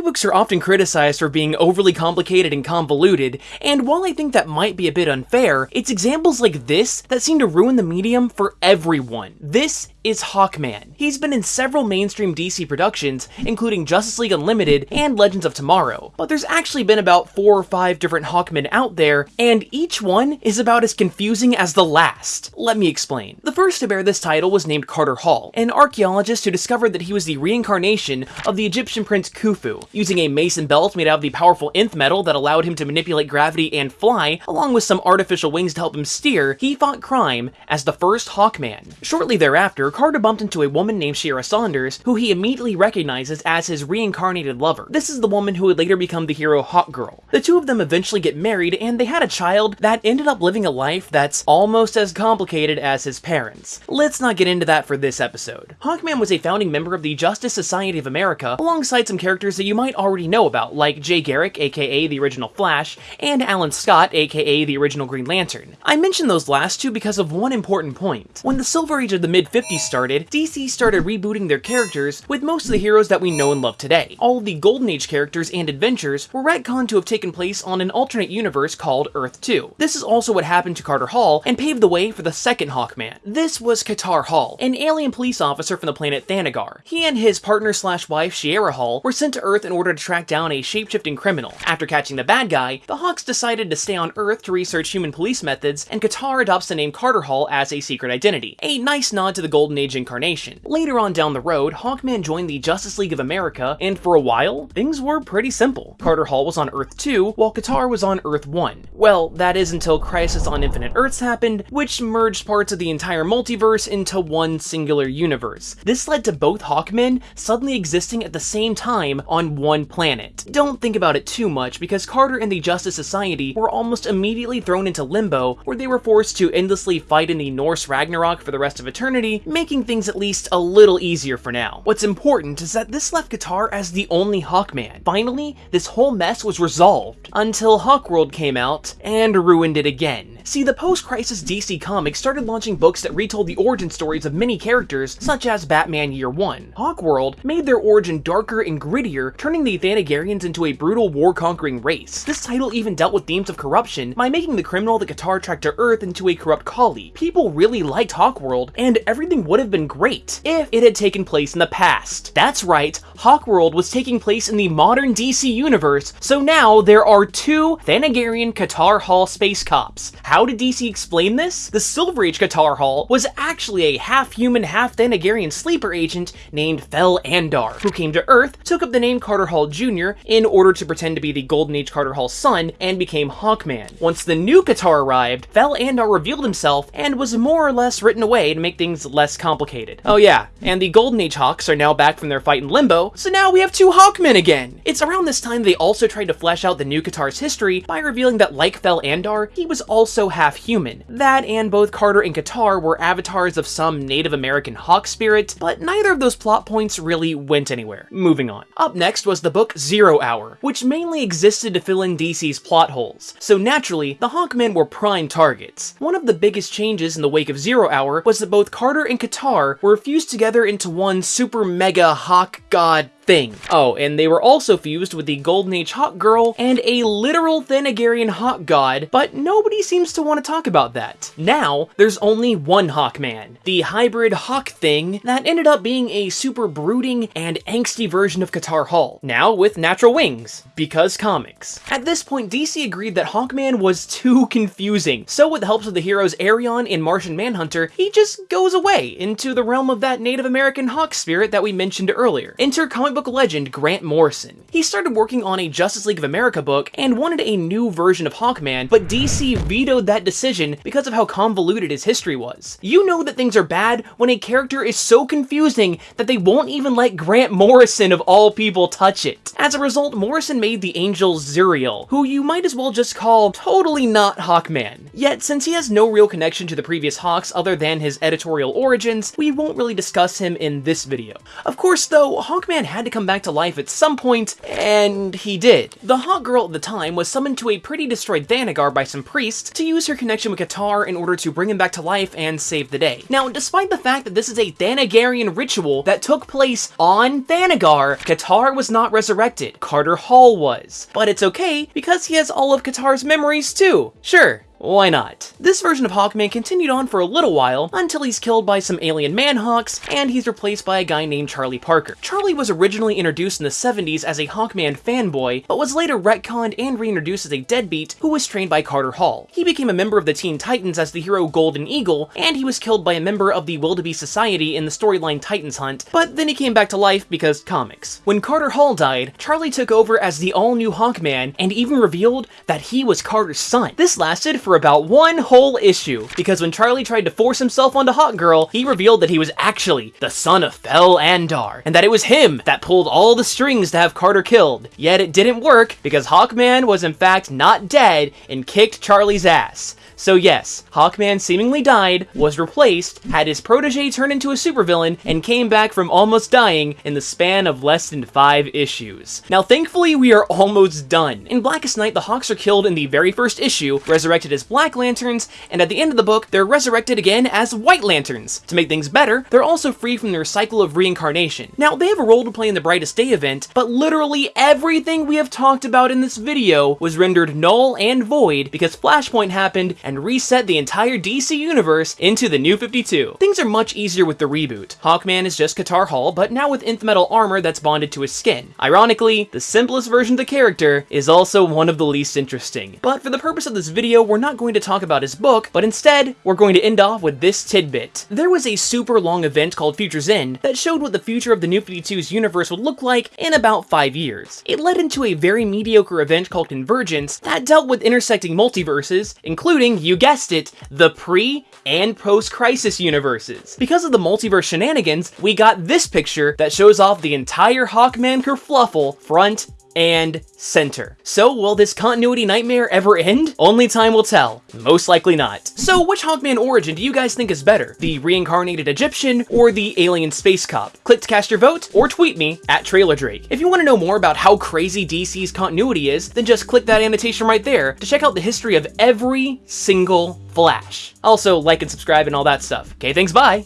Comic books are often criticized for being overly complicated and convoluted, and while I think that might be a bit unfair, it's examples like this that seem to ruin the medium for everyone. This is Hawkman. He's been in several mainstream DC productions, including Justice League Unlimited and Legends of Tomorrow, but there's actually been about four or five different Hawkmen out there, and each one is about as confusing as the last. Let me explain. The first to bear this title was named Carter Hall, an archaeologist who discovered that he was the reincarnation of the Egyptian prince Khufu. Using a mason belt made out of the powerful nth metal that allowed him to manipulate gravity and fly, along with some artificial wings to help him steer, he fought crime as the first Hawkman. Shortly thereafter, Carter bumped into a woman named Shiera Sanders, who he immediately recognizes as his reincarnated lover. This is the woman who would later become the hero Hawkgirl. The two of them eventually get married, and they had a child that ended up living a life that's almost as complicated as his parents. Let's not get into that for this episode. Hawkman was a founding member of the Justice Society of America, alongside some characters that you might already know about, like Jay Garrick, aka the original Flash, and Alan Scott, aka the original Green Lantern. I mention those last two because of one important point. When the Silver Age of the mid-50s started, DC started rebooting their characters with most of the heroes that we know and love today. All the Golden Age characters and adventures were retconned to have taken place on an alternate universe called Earth 2. This is also what happened to Carter Hall and paved the way for the second Hawkman. This was Katar Hall, an alien police officer from the planet Thanagar. He and his partner slash wife Shiera Hall were sent to Earth in order to track down a shapeshifting criminal. After catching the bad guy, the Hawks decided to stay on Earth to research human police methods, and Katar adopts the name Carter Hall as a secret identity. A nice nod to the Golden Age incarnation. Later on down the road, Hawkman joined the Justice League of America, and for a while, things were pretty simple. Carter Hall was on Earth 2, while Katar was on Earth 1. Well, that is until Crisis on Infinite Earths happened, which merged parts of the entire multiverse into one singular universe. This led to both Hawkmen suddenly existing at the same time on one planet. Don't think about it too much, because Carter and the Justice Society were almost immediately thrown into limbo, where they were forced to endlessly fight in the Norse Ragnarok for the rest of eternity, making things at least a little easier for now. What's important is that this left Katar as the only Hawkman. Finally, this whole mess was resolved, until Hawkworld came out and ruined it again. See, the post-crisis DC Comics started launching books that retold the origin stories of many characters, such as Batman Year 1. Hawkworld made their origin darker and grittier, turning the Thanagarians into a brutal war-conquering race. This title even dealt with themes of corruption by making the criminal the Katar tracked to Earth into a corrupt collie. People really liked Hawkworld, and everything would have been great if it had taken place in the past. That's right, Hawkworld was taking place in the modern DC universe, so now there are two Thanagarian Katar Hall space cops. How did DC explain this? The Silver Age Katar Hall was actually a half-human, half-Thanagarian sleeper agent named Fel Andar, who came to Earth, took up the name Carter Hall Jr. in order to pretend to be the Golden Age Carter Hall's son, and became Hawkman. Once the new Katar arrived, Fel Andar revealed himself and was more or less written away to make things less complicated. Oh yeah, and the Golden Age Hawks are now back from their fight in Limbo, so now we have two Hawkmen again! It's around this time they also tried to flesh out the new Katar's history by revealing that like Fel Andar, he was also half human. That and both Carter and Katar were avatars of some Native American hawk spirit, but neither of those plot points really went anywhere. Moving on. Up next was the book Zero Hour, which mainly existed to fill in DC's plot holes. So naturally, the Hawkmen were prime targets. One of the biggest changes in the wake of Zero Hour was that both Carter and Katar were fused together into one super mega hawk god thing. Oh, and they were also fused with the Golden Age Hawk Girl and a literal Thanagarian Hawk God, but nobody seems to want to talk about that. Now, there's only one Hawkman, the hybrid Hawk thing that ended up being a super brooding and angsty version of Katar Hall, now with natural wings, because comics. At this point, DC agreed that Hawkman was too confusing, so with the help of the heroes Arion and Martian Manhunter, he just goes away into the realm of that Native American Hawk spirit that we mentioned earlier. Enter comic book legend Grant Morrison. He started working on a Justice League of America book and wanted a new version of Hawkman, but DC vetoed that decision because of how convoluted his history was. You know that things are bad when a character is so confusing that they won't even let Grant Morrison of all people touch it. As a result, Morrison made the Angel Zauriel, who you might as well just call totally not Hawkman. Yet, since he has no real connection to the previous Hawks other than his editorial origins, we won't really discuss him in this video. Of course, though, Hawkman had had to come back to life at some point, and he did. The Hawkgirl at the time was summoned to a pretty destroyed Thanagar by some priests to use her connection with Katar in order to bring him back to life and save the day. Now, despite the fact that this is a Thanagarian ritual that took place on Thanagar, Katar was not resurrected. Carter Hall was. But it's okay, because he has all of Katar's memories too. Sure, why not? This version of Hawkman continued on for a little while until he's killed by some alien manhawks and he's replaced by a guy named Charlie Parker. Charlie was originally introduced in the 70s as a Hawkman fanboy, but was later retconned and reintroduced as a deadbeat who was trained by Carter Hall. He became a member of the Teen Titans as the hero Golden Eagle, and he was killed by a member of the Wildebeest Society in the storyline Titans Hunt, but then he came back to life because comics. When Carter Hall died, Charlie took over as the all-new Hawkman and even revealed that he was Carter's son. This lasted for for about one whole issue, because when Charlie tried to force himself onto Hawkgirl, he revealed that he was actually the son of Fel-Andar, and that it was him that pulled all the strings to have Carter killed. Yet it didn't work, because Hawkman was in fact not dead and kicked Charlie's ass. So yes, Hawkman seemingly died, was replaced, had his protege turn into a supervillain, and came back from almost dying in the span of less than five issues. Now thankfully we are almost done. In Blackest Night, the Hawks are killed in the very first issue, resurrected as Black Lanterns, and at the end of the book, they're resurrected again as White Lanterns. To make things better, they're also free from their cycle of reincarnation. Now, they have a role to play in the Brightest Day event, but literally everything we have talked about in this video was rendered null and void because Flashpoint happened and reset the entire DC universe into the New 52. Things are much easier with the reboot. Hawkman is just Katar Hall, but now with nth metal armor that's bonded to his skin. Ironically, the simplest version of the character is also one of the least interesting. But for the purpose of this video, we're not going to talk about his book, but instead, we're going to end off with this tidbit. There was a super long event called Future's End that showed what the future of the New 52's universe would look like in about five years. It led into a very mediocre event called Convergence that dealt with intersecting multiverses, including you guessed it, the pre and post-crisis universes. Because of the multiverse shenanigans, we got this picture that shows off the entire Hawkman kerfluffle front and center. So, will this continuity nightmare ever end? Only time will tell. Most likely not. So, which Hawkman origin do you guys think is better? The reincarnated Egyptian or the alien space cop? Click to cast your vote or tweet me at Trailer Drake. If you want to know more about how crazy DC's continuity is, then just click that annotation right there to check out the history of every single Flash. Also, like and subscribe and all that stuff. Okay, thanks, bye!